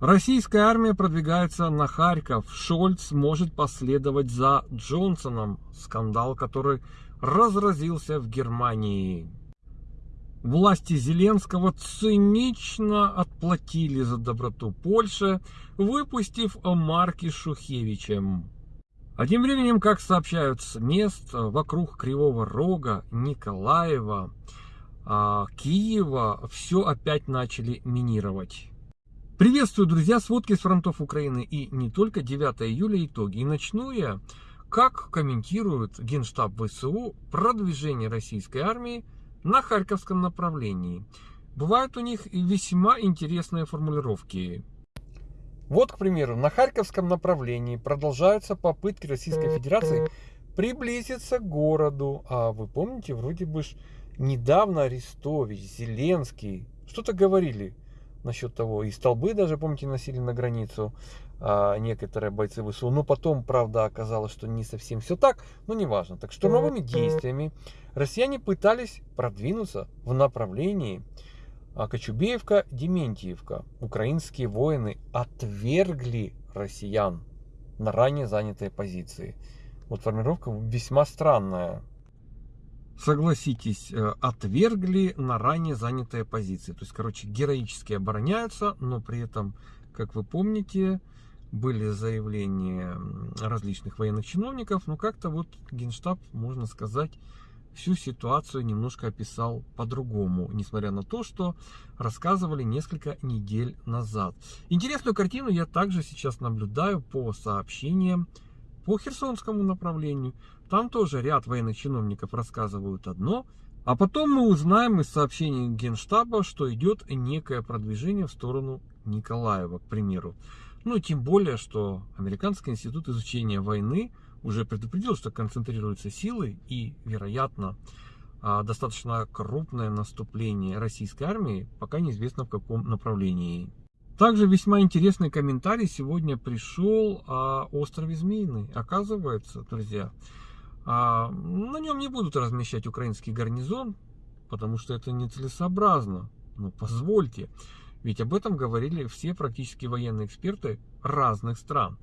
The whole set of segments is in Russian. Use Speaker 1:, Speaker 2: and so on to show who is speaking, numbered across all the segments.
Speaker 1: Российская армия продвигается на Харьков. Шольц может последовать за Джонсоном. Скандал, который разразился в Германии. Власти Зеленского цинично отплатили за доброту Польши, выпустив марки Шухевичем. А тем временем, как сообщают с мест вокруг Кривого Рога, Николаева, а, Киева, все опять начали минировать. Приветствую, друзья, сводки с фронтов Украины и не только 9 июля итоги. И начну я, как комментирует Генштаб ВСУ продвижение российской армии на Харьковском направлении. Бывают у них весьма интересные формулировки. Вот, к примеру, на Харьковском направлении продолжаются попытки Российской Федерации приблизиться к городу. А вы помните, вроде бы недавно Арестович, Зеленский что-то говорили насчет того. И столбы даже, помните, носили на границу а, некоторые бойцы ВСУ. Но потом, правда, оказалось, что не совсем все так. Но неважно. Так штурмовыми действиями россияне пытались продвинуться в направлении а Кочубеевка-Дементьевка. Украинские воины отвергли россиян на ранее занятые позиции. Вот формировка весьма странная. Согласитесь, э, отвергли на ранее занятые позиции. То есть, короче, героически обороняются, но при этом, как вы помните, были заявления различных военных чиновников, но как-то вот Генштаб, можно сказать, всю ситуацию немножко описал по-другому, несмотря на то, что рассказывали несколько недель назад. Интересную картину я также сейчас наблюдаю по сообщениям по Херсонскому направлению. Там тоже ряд военных чиновников рассказывают одно, а потом мы узнаем из сообщений Генштаба, что идет некое продвижение в сторону Николаева, к примеру. Ну, тем более, что Американский институт изучения войны – уже предупредил, что концентрируются силы и, вероятно, а, достаточно крупное наступление российской армии, пока неизвестно в каком направлении. Также весьма интересный комментарий сегодня пришел о острове Змеиный. Оказывается, друзья, а, на нем не будут размещать украинский гарнизон, потому что это нецелесообразно. Ну, позвольте. Ведь об этом говорили все практически военные эксперты разных стран.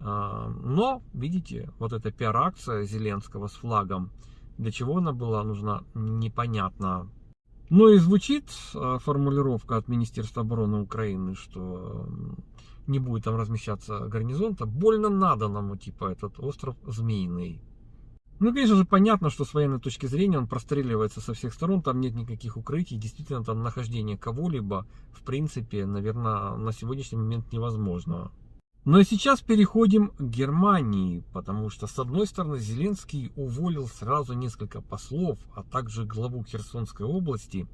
Speaker 1: А, но, видите, вот эта пиар-акция Зеленского с флагом, для чего она была нужна, непонятно. Но и звучит а, формулировка от Министерства обороны Украины, что не будет там размещаться гарнизон-то. Больно надо нам, типа, этот остров Змеиный. Ну, конечно же, понятно, что с военной точки зрения он простреливается со всех сторон, там нет никаких укрытий, действительно, там нахождение кого-либо, в принципе, наверное, на сегодняшний момент невозможно. Но сейчас переходим к Германии, потому что, с одной стороны, Зеленский уволил сразу несколько послов, а также главу Херсонской области.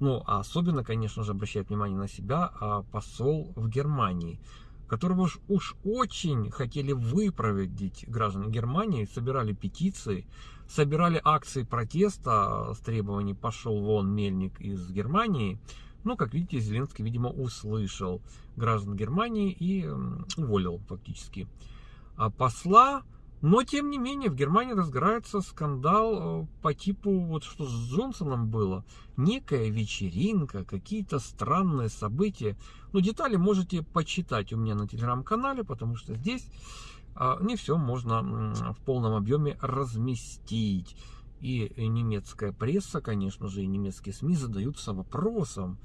Speaker 1: Ну, а особенно, конечно же, обращает внимание на себя а посол в Германии, которого уж, уж очень хотели выправить граждан Германии, собирали петиции, собирали акции протеста с требованием «пошел вон мельник из Германии», но, как видите, Зеленский, видимо, услышал граждан Германии и уволил фактически а посла. Но, тем не менее, в Германии разгорается скандал э, по типу, вот что с Джонсоном было. Некая вечеринка, какие-то странные события. Ну, детали можете почитать у меня на телеграм-канале, потому что здесь а, не все можно в полном объеме разместить. И немецкая пресса, конечно же, и немецкие СМИ задаются вопросом,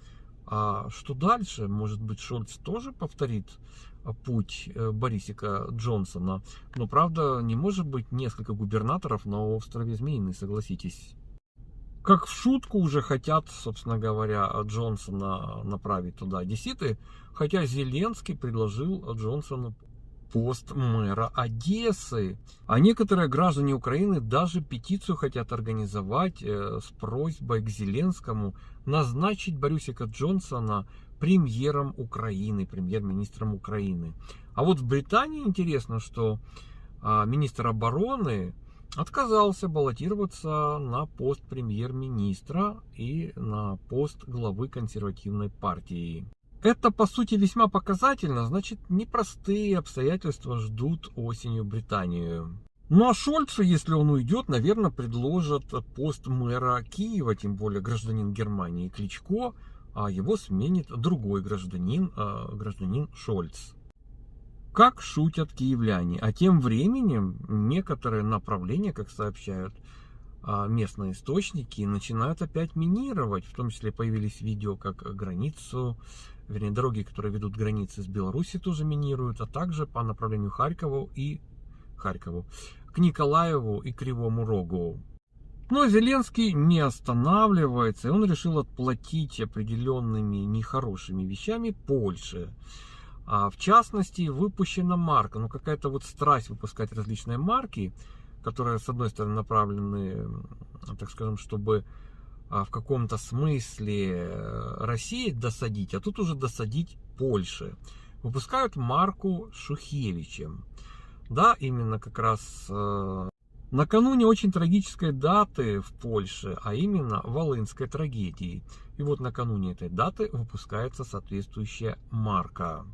Speaker 1: а что дальше? Может быть, Шольц тоже повторит путь э, Борисика Джонсона? Но, правда, не может быть несколько губернаторов на острове Змеиный, согласитесь. Как в шутку уже хотят, собственно говоря, Джонсона направить туда одесситы, хотя Зеленский предложил Джонсону пост мэра Одессы. А некоторые граждане Украины даже петицию хотят организовать э, с просьбой к Зеленскому назначить Борисика Джонсона премьером Украины, премьер-министром Украины. А вот в Британии интересно, что а, министр обороны отказался баллотироваться на пост премьер-министра и на пост главы консервативной партии. Это, по сути, весьма показательно, значит, непростые обстоятельства ждут осенью Британию. Ну а Шольцу, если он уйдет, наверное, предложат пост мэра Киева, тем более гражданин Германии Кличко а его сменит другой гражданин, э, гражданин Шольц. Как шутят киевляне. А тем временем некоторые направления, как сообщают а, местные источники, начинают опять минировать. В том числе появились видео, как границу, вернее, дороги, которые ведут границы с Беларуси, тоже минируют, а также по направлению Харькову и Харькову, к Николаеву и Кривому Рогу. Но Зеленский не останавливается, и он решил отплатить определенными нехорошими вещами Польше. А в частности, выпущена марка, ну какая-то вот страсть выпускать различные марки, которые, с одной стороны, направлены, так скажем, чтобы а, в каком-то смысле э, России досадить, а тут уже досадить Польше. Выпускают марку Шухевичем. Да, именно как раз э, накануне очень трагической даты в Польше, а именно Волынской трагедии. И вот накануне этой даты выпускается соответствующая марка.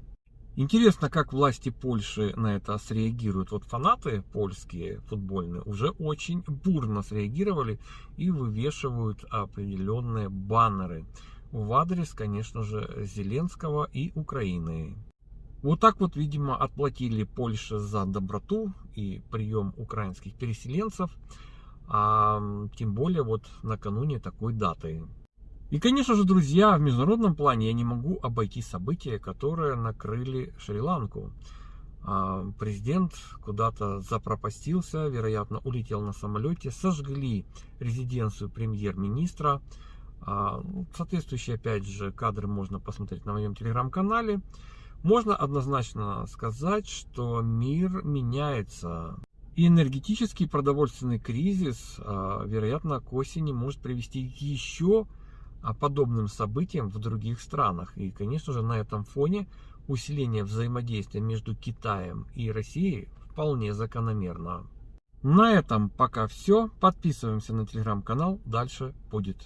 Speaker 1: Интересно, как власти Польши на это среагируют. Вот фанаты польские футбольные уже очень бурно среагировали и вывешивают определенные баннеры в адрес, конечно же, Зеленского и Украины. Вот так вот, видимо, отплатили Польше за доброту и прием украинских переселенцев, а тем более вот накануне такой даты. И, конечно же, друзья, в международном плане я не могу обойти события, которые накрыли Шри-Ланку. А, президент куда-то запропастился, вероятно, улетел на самолете, сожгли резиденцию премьер-министра. А, ну, соответствующие, опять же, кадры можно посмотреть на моем телеграм-канале. Можно однозначно сказать, что мир меняется. И энергетический продовольственный кризис, а, вероятно, к осени может привести еще подобным событиям в других странах. И, конечно же, на этом фоне усиление взаимодействия между Китаем и Россией вполне закономерно. На этом пока все. Подписываемся на телеграм-канал. Дальше будет.